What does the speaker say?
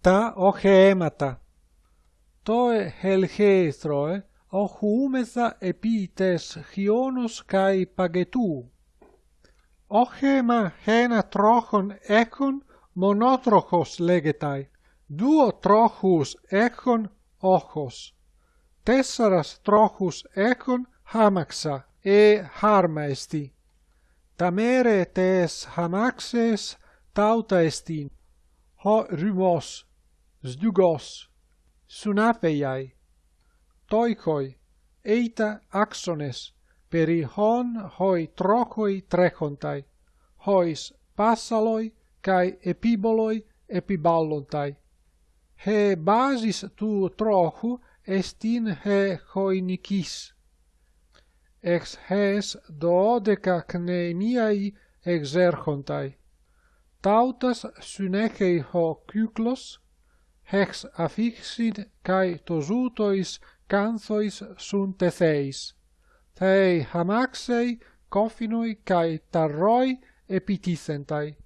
τα οχέματα. Τόε χελχέστροε, οχούμεθα επί τες χιόνος καί παγετού. Όχεμα χένα τρόχον έχον μονότροχος λέγεται, δούο τρόχους έχον όχος. Τέσσαρας τρόχους έχον χάμαξα, ε χάρμα εστί. Τα μέρε τες χαμάξες τάουτα εστίν, ha rymos, zdugos, sunapeiai, toikoi, eita axones, peri hon hoi trokoi trechontai, hois passaloi kai epiboloi epiballontai. He basis tu trochu estin he hoinikis. Ex hes dodeca cnemiai exerchontai tautas synechei ho kyklos, hex affixit kai tosutois canthois sunt theis. Thei hamaxei, coffinoi kai tarroi epitisentai.